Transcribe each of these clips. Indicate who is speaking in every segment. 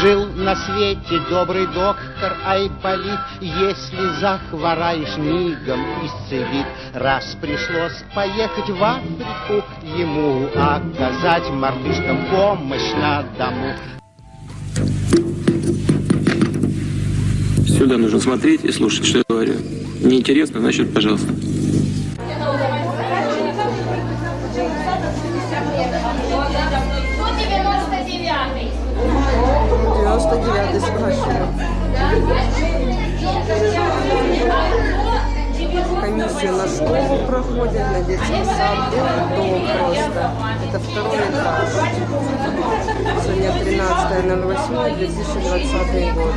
Speaker 1: Жил на свете добрый доктор Айболит, Если захвораешь, мигом исцелит. Раз пришлось поехать в Африку Ему оказать мартышкам помощь на дому.
Speaker 2: Сюда нужно смотреть и слушать, что я говорю. Неинтересно, значит, пожалуйста.
Speaker 3: Ну, 99-й.
Speaker 4: 99 спрашиваю. Комиссию на школу проходит, на детский сад, дом просто. Это второй этаж. Сегодня 13.08.2020 год.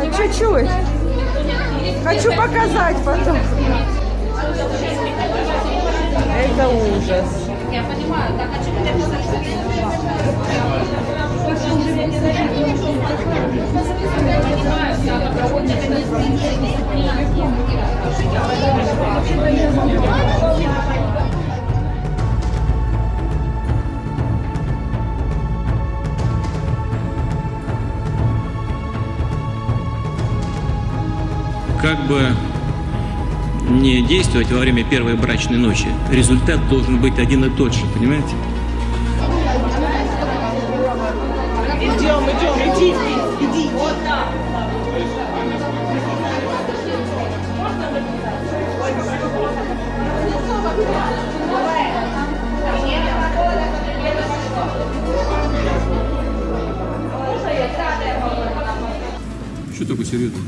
Speaker 4: А чуть-чуть. Хочу показать потом. Это ужас.
Speaker 3: Я понимаю, так а что ты
Speaker 2: Как бы не действовать во время первой брачной ночи, результат должен быть один и тот же, понимаете?
Speaker 4: Идем, идем, иди, иди.
Speaker 2: Что такое серьезно?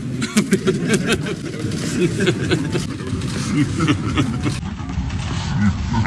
Speaker 2: Ha ha ha.